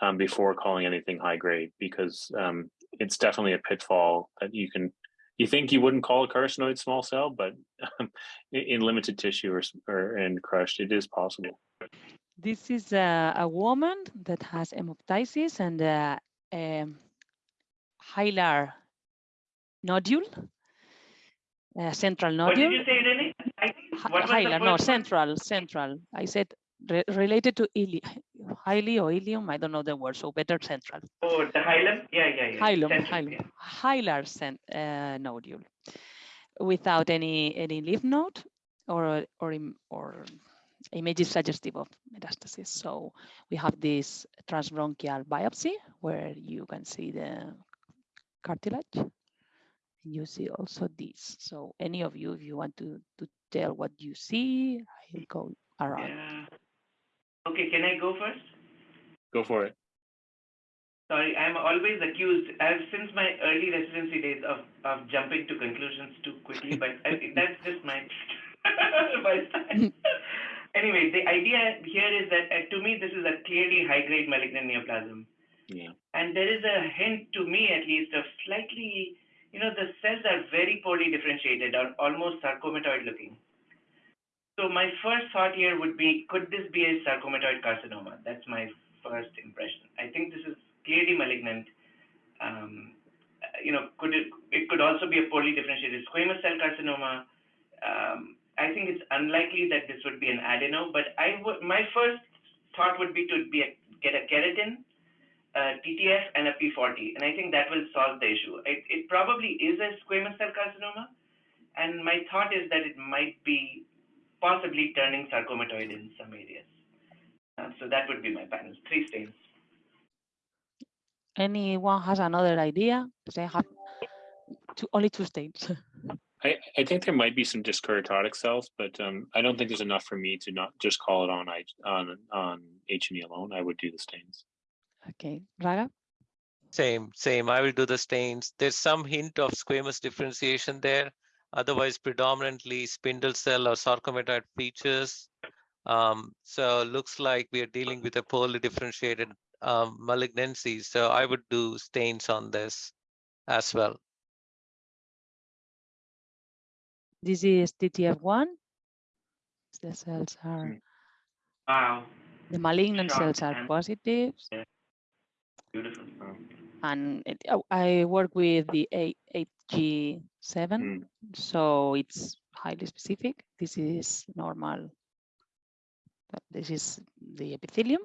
um, before calling anything high grade because um, it's definitely a pitfall that you can you think you wouldn't call a carcinoid small cell, but um, in, in limited tissue or, or and crushed, it is possible. This is a, a woman that has hemoptysis and a, um hilar nodule, a central What did nodule. you say, Renee? I think Hi- what was the Hilar, first no, one? central, central. I said re- related to ili, highly or ilium. I don't know the word, so better central. Oh, the hilum? Yeah, yeah, yeah. Hilum, Central, hilum, yeah. hilar cent, uh, nodule, without any any lymph node or or or images suggestive of metastasis. So we have this transbronchial biopsy where you can see the cartilage. And you see also this. So any of you, if you want to to tell what you see, I'll go around. Yeah. Okay, can I go first? Go for it. Sorry, I'm always accused, I've since my early residency days of, of jumping to conclusions too quickly, but I, that's just my, my style. anyway, the idea here is that uh, to me, this is a clearly high grade malignant neoplasm. Yeah. And there is a hint to me, at least, of slightly, you know, the cells are very poorly differentiated, are almost sarcomatoid looking. So my first thought here would be, could this be a sarcomatoid carcinoma? That's my first impression. I think this is clearly malignant. Um, you know, could it, it could also be a poorly differentiated squamous cell carcinoma. Um, I think it's unlikely that this would be an adeno, but I would, my first thought would be to be a, get a keratin, a TTF, and a P40, and I think that will solve the issue. It, it probably is a squamous cell carcinoma, and my thought is that it might be possibly turning sarcomatoid in some areas. Uh, so that would be my panel, three stains. Anyone has another idea? They have two, only two stains. I, I think there might be some dyskeratotic cells, but um, I don't think there's enough for me to not just call it on I on on H and E alone. I would do the stains. Okay, Raga? Same, same. I will do the stains. There's some hint of squamous differentiation there. Otherwise, predominantly spindle cell or sarcomatoid features. Um, so looks like we are dealing with a poorly differentiated um, malignancy. So I would do stains on this as well. This is TTF1. The cells are. Wow, the malignant Shock cells are and- positive. Beautiful. And it, oh, I work with the A- 8G7, Mm. so it's highly specific. This is normal. This is the epithelium,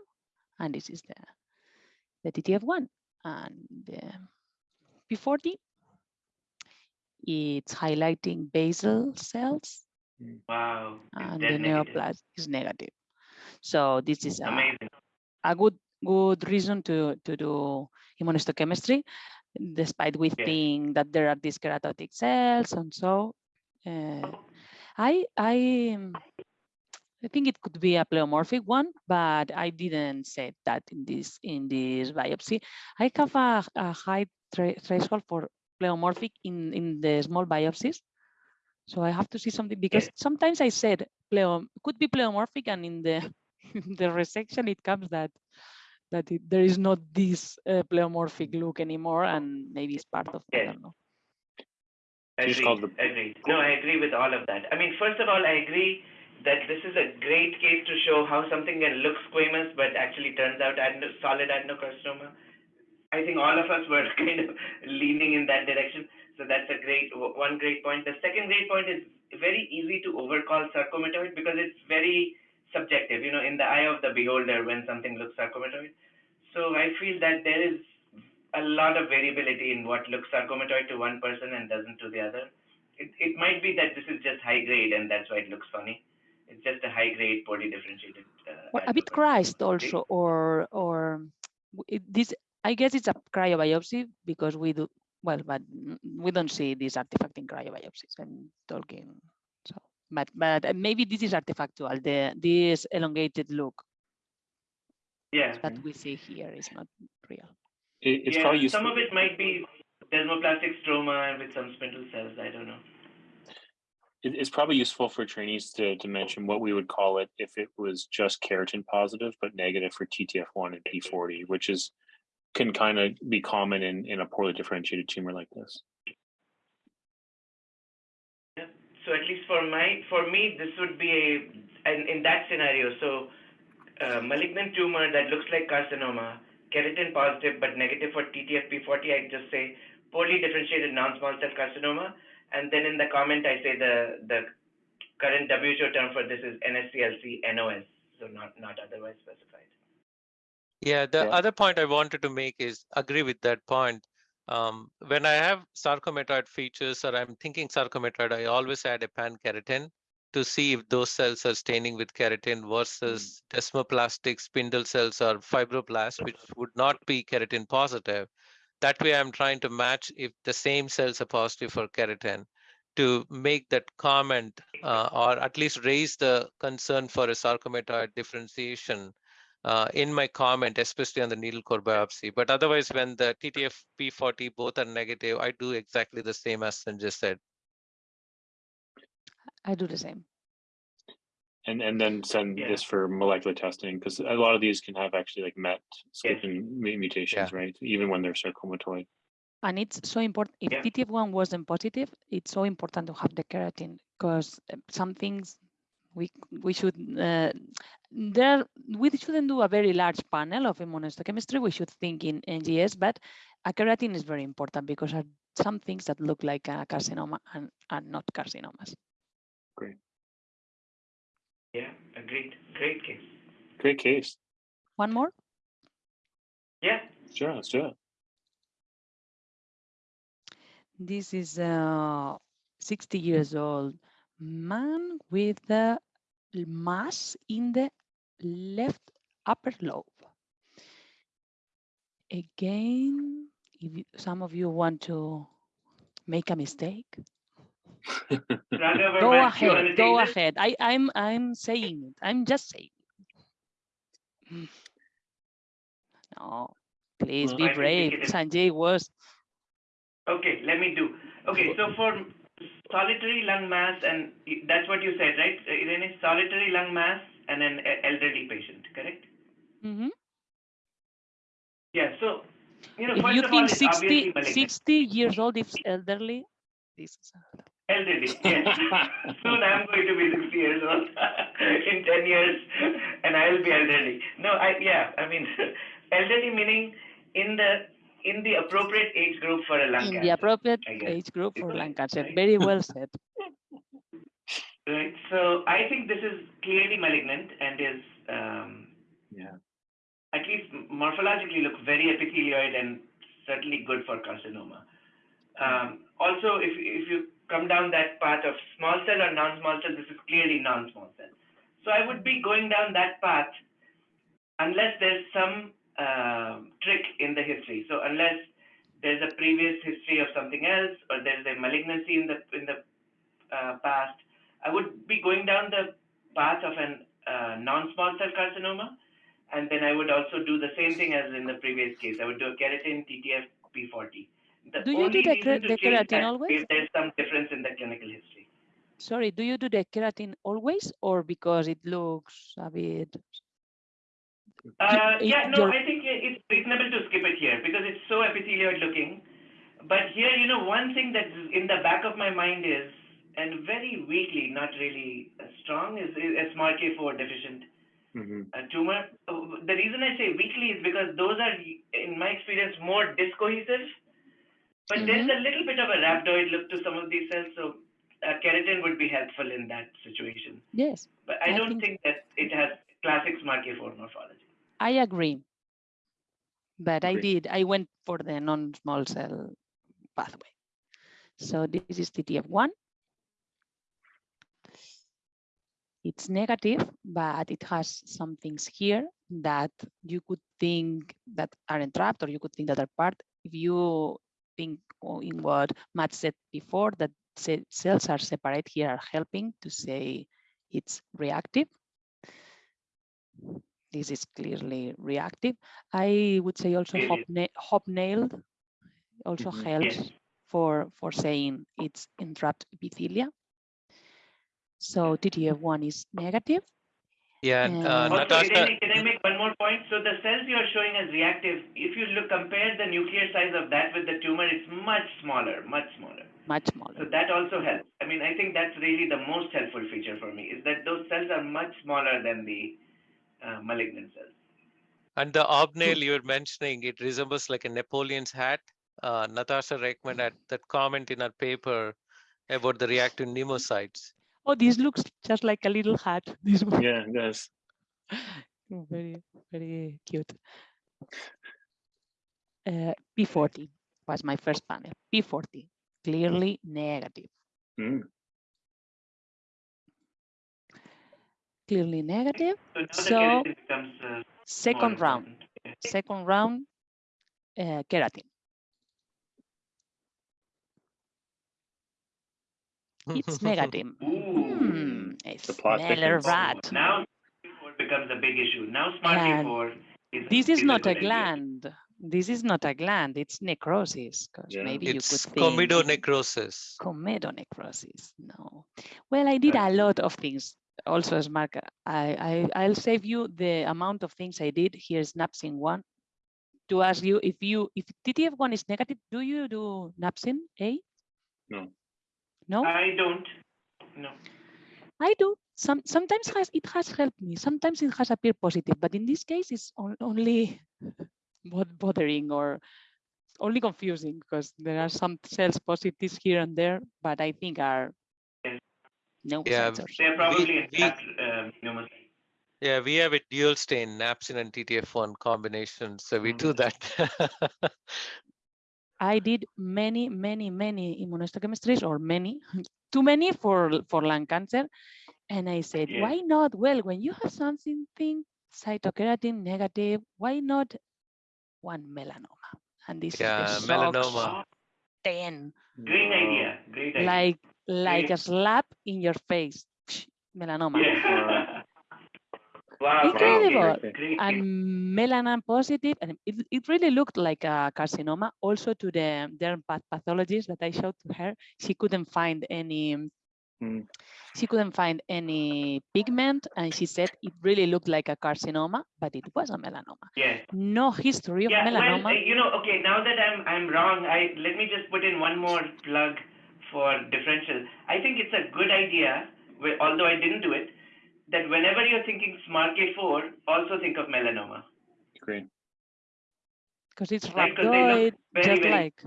and this is the, the TTF1. And the P40, it's highlighting basal cells, Wow, and the negative. neoplasm is negative. So this is a, Amazing. a good good reason to to do immunohistochemistry, despite we Yeah. think that there are dyskeratotic cells and so. Uh, I I I think it could be a pleomorphic one, but I didn't say that in this in this biopsy. I have a, a high threshold for pleomorphic in in the small biopsies. So I have to see something because sometimes I said could be pleomorphic, and in the in the resection it comes that that it, there is not this uh, pleomorphic look anymore, and maybe it's part of I don't know. You just Agreed, agreed. No, I agree with all of that. I mean, first of all, I agree that this is a great case to show how something can look squamous but actually turns out adeno, solid adenocarcinoma. I think all of us were kind of leaning in that direction. So that's a great one great point. The second great point is very easy to overcall sarcomatoid because it's very subjective, you know, in the eye of the beholder when something looks sarcomatoid. So I feel that there is a lot of variability in what looks sarcomatoid to one person and doesn't to the other. It, it might be that this is just high grade and that's why it looks funny. It's just a high grade poorly differentiated. Uh, Well, a bit. Christ also, or or it, this. I guess it's a cryobiopsy because we do well, but we don't see this artifact in cryobiopsies. I'm talking so, but but maybe this is artifactual. The this elongated look Yeah. that we see here is not real. It, it's yeah, probably useful. some of it might be desmoplastic stroma with some spindle cells. I don't know. it's probably useful for trainees to, to mention what we would call it if it was just keratin positive but negative for TTF1 and P40, which is can kind of be common in, in a poorly differentiated tumor like this. Yeah. So at least for my, for me, this would be a, in, in that scenario, so uh, malignant tumor that looks like carcinoma, keratin positive but negative for TTFP40, I just say poorly differentiated non-small cell carcinoma, and then in the comment I say the the current WHO term for this is NSCLC NOS, so not not otherwise specified. Yeah, the Yeah. other point I wanted to make is agree with that point. Um, when I have sarcomatoid features or I'm thinking sarcomatoid, I always add a pan-keratin to see if those cells are staining with keratin versus desmoplastic spindle cells or fibroblasts, which would not be keratin positive. That way, I'm trying to match if the same cells are positive for keratin to make that comment uh, or at least raise the concern for a sarcomatoid differentiation uh, in my comment, especially on the needle core biopsy. But otherwise, when the TTF-P40 both are negative, I do exactly the same as Sanjay said. I do the same. And and then send Yeah. this for molecular testing because a lot of these can have actually like MET skipping mu- mutations, right? Even when they're sarcomatoid. And it's so important. If Yeah. TTF1 wasn't positive, it's so important to have the keratin because some things we we should uh, there we shouldn't do a very large panel of immunohistochemistry. We should think in NGS, but a keratin is very important because are some things that look like a carcinoma and are not carcinomas. Yeah, agreed. Great case. Great case. One more. Yeah. Sure, let's do it. This is a 60 years old man with a mass in the left upper lobe. Again, if some of you want to make a mistake, Raghav, go Verma, do you wanna ahead, go ahead. I, I'm I'm saying it. I'm just saying. it. No, please Well, be I brave. Sanjay was Okay, let me do. Okay, so for solitary lung mass, and that's what you said, right? Uh, Irene, solitary lung mass and an elderly patient, correct? Mm -hmm. Yeah, so, you know, If you all, think it's 60, 60 years old is elderly, this is Elderly, yes. Soon I'm going to be 60 years old in 10 years, and I'll be elderly. No, I, yeah, I mean, elderly meaning in the in the appropriate age group for a lung in cancer. the appropriate age group for Right, lung cancer. right. Very well said. Right. So I think this is clearly malignant and is um, Yeah. at least morphologically look very epithelioid and certainly good for carcinoma. Um, also, if if you come down that path of small cell or non-small cell, this is clearly non-small cell. So I would be going down that path unless there's some um trick in the history. So unless there's a previous history of something else or there's a malignancy in the in the uh, past, I would be going down the path of an uh, non-small cell carcinoma, and then I would also do the same thing as in the previous case. I would do a keratin TTF P40. The Do you do the reason the keratin always? if there's some difference in the clinical history. Sorry, do you do the keratin always or because it looks a bit? Uh, it- yeah, no, your- I think it's reasonable to skip it here because it's so epithelioid looking. But here, you know, one thing that's in the back of my mind is and very weakly, not really strong, is, is a SMARCA4 deficient hmm uh, tumor. Uh, The reason I say weakly is because those are, in my experience, more discohesive. But there's a little bit of a rhabdoid look to some of these cells, so uh, keratin would be helpful in that situation. Yes, But I, I don't think- think that it has classic SMARCA4 morphology. I agree. But I did, I went for the non-small cell pathway. So this is TTF1. It's negative, but it has some things here that you could think that are entrapped or you could think that are part. If you think in what Matt said before, that cells are separate here are helping to say it's reactive. This is clearly reactive. I would say also hobna- hobnailed also Mhm. helps Yes. for, for saying it's entrapped epithelia. So TTF1 is negative. Yeah, and, uh, And- Also, can I, Natasha, make, can I make one more point? So the cells you're showing as reactive, if you look compare the nuclear size of that with the tumor, it's much smaller, much smaller. much smaller. So that also helps. I mean, I think that's really the most helpful feature for me is that those cells are much smaller than the uh, malignant cells. and the obnail you're mentioning, it resembles like a Napoleon's hat. Uh, Natasha recommended that comment in her paper about the reactive pneumocytes. Oh, this looks just like a little hat. This one. Yeah, it does. very, very cute. Uh, P40 was my first panel. P40, clearly negative. Mm. Clearly negative. So So, becomes uh, Second round, important. Yeah. second round, uh, keratin. It's negative. Ooh. Hmm, a The plot rat. Now SMARCA4 becomes a big issue. Now SMARCA4 is This is a not a good idea. gland. This is not a gland. It's necrosis. Because Yeah. maybe you could It's think comedonecrosis. comedonecrosis. No. Well, I did a lot of things. Also, as Mark, I, I I'll save you the amount of things I did. Here's napsin one. To ask you if you if TTF1 is negative, do you do napsin A? No. No, I don't. No. I do. Some sometimes has it has helped me. Sometimes it has appeared positive, but in this case, it's on, only bod- bothering or only confusing because there are some cells positives here and there, but I think are no Yeah, sensors. They're probably we- intact um. Yeah, we have a dual stain, napsin and TTF1 combination. So we do that. I did many, many, many immunohistochemistries or many, too many for, for lung cancer. And I said, Yeah. why not? Well, when you have something cytokeratin negative, why not one melanoma? And this Yeah, is the shock melanoma. 10, Great idea. Great idea. like, like a slap in your face, melanoma. Yeah. wow. Incredible. And melanin positive and it, it really looked like a carcinoma also to the derm pathologist that i showed to her she couldn't find any Mm. she couldn't find any pigment and she said it really looked like a carcinoma but it was a melanoma Yes. no history of Yeah, melanoma well, uh, you know, okay, now that I'm I'm wrong, I let me just put in one more plug for differential. I think it's a good idea, although I didn't do it, that whenever you're thinking SMARCA4, also think of melanoma. Great. because it's Right, 'cause they look rhabdoid very, just very- like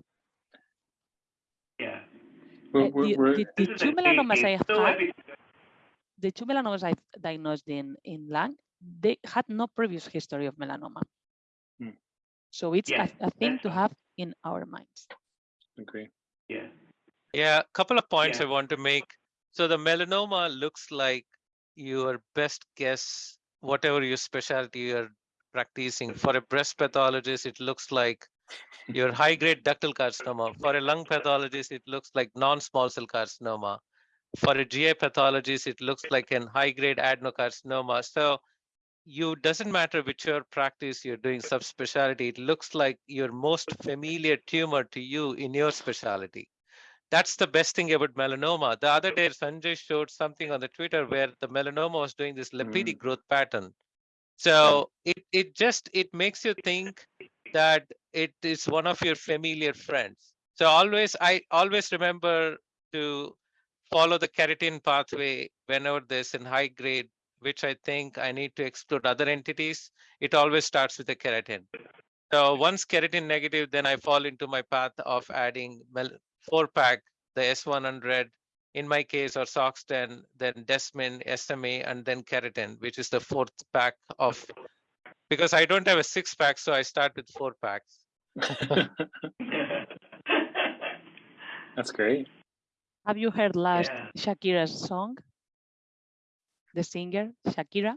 Yeah. We're, we're, the, we're, the, the This is two melanomas i case. have So had the two melanomas I've diagnosed in, in lung, they had no previous history of melanoma. Hmm. So it's Yes, a, a thing to have in our minds. agree. Yeah. Yeah, a couple of points Yeah. I want to make. So the melanoma looks like your best guess, whatever your specialty you're practicing. For a breast pathologist, it looks like your high-grade ductal carcinoma. For a lung pathologist, it looks like non-small cell carcinoma. For a GI pathologist, it looks like an high-grade adenocarcinoma. So you doesn't matter which your practice you're doing subspecialty, it looks like your most familiar tumor to you in your specialty that's the best thing about melanoma. The other day, Sanjay showed something on the Twitter where the melanoma was doing this lipidic mm. growth pattern. So it it just it makes you think that it is one of your familiar friends. So always I always remember to follow the keratin pathway whenever there's in high grade, which I think I need to exclude other entities, it always starts with the keratin. So once keratin negative, then I fall into my path of adding mel- four pack, the S100, in my case, or SOX10, then Desmin, SMA, and then keratin, which is the fourth pack of, because I don't have a six pack, so I start with four packs. That's great. Have you heard last Yeah. Shakira's song? The singer Shakira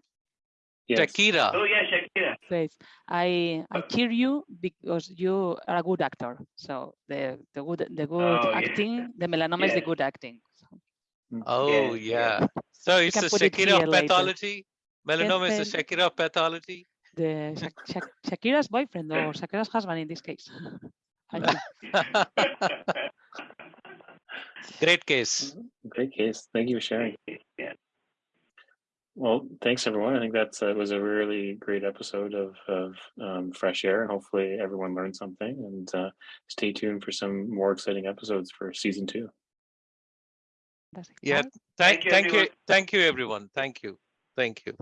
Yes. Shakira. oh yeah, Shakira. Says, "I I cheer you because you are a good actor." So the the good the good Oh, yeah. acting, the melanoma is the good acting. So, mm. Oh, Yes, yeah. So it's can the put it Shakira later. pathology. Melanoma is the Este- Shakira of pathology. the Shak- Shak- Shakira's boyfriend or Shakira's husband in this case. Great case. Great case. Thank you for sharing. yeah. Well, thanks everyone. I think that's uh, was a really great episode of of um, Fresh Air. And hopefully, everyone learned something, and uh, stay tuned for some more exciting episodes for season two. Yeah. exciting. Thank, you, thank you, thank you, everyone. Thank you, thank you.